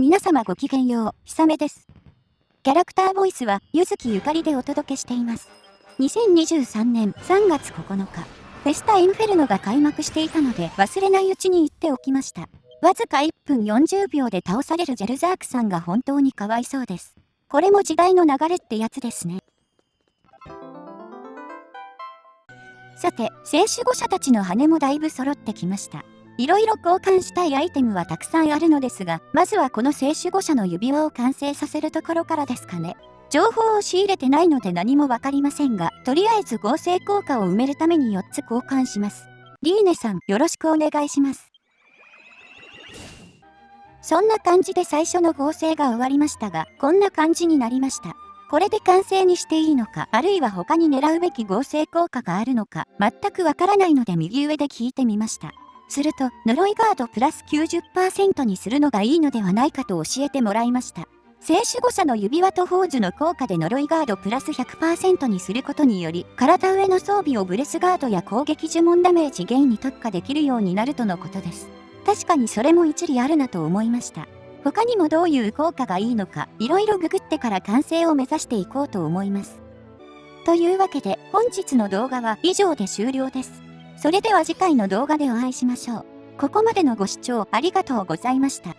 皆様ごきげんよう、ひさめです。キャラクターボイスは、ゆずきゆかりでお届けしています。2023年3月9日、フェスタインフェルノが開幕していたので忘れないうちに言っておきました。わずか1分40秒で倒されるジェルザークさんが本当にかわいそうです。これも時代の流れってやつですね。さて、聖守護者たちの羽もだいぶ揃ってきました。いろいろ交換したいアイテムはたくさんあるのですが、まずはこの聖守護者の指輪を完成させるところからですかね。情報を仕入れてないので何もわかりませんが、とりあえず合成効果を埋めるために4つ交換します。リーネさん、よろしくお願いします。そんな感じで最初の合成が終わりましたが、こんな感じになりました。これで完成にしていいのか、あるいは他に狙うべき合成効果があるのか、全くわからないので右上で聞いてみました。すると、呪いガードプラス90%にするのがいいのではないかと教えてもらいました。聖守護者の指輪と宝珠の効果で呪いガードプラス100%にすることにより、体上の装備をブレスガードや攻撃呪文ダメージ減に特化できるようになるとのことです。確かにそれも一理あるなと思いました。他にもどういう効果がいいのか、いろいろググってから完成を目指していこうと思います。というわけで、本日の動画は以上で終了です。それでは次回の動画でお会いしましょう。ここまでのご視聴ありがとうございました。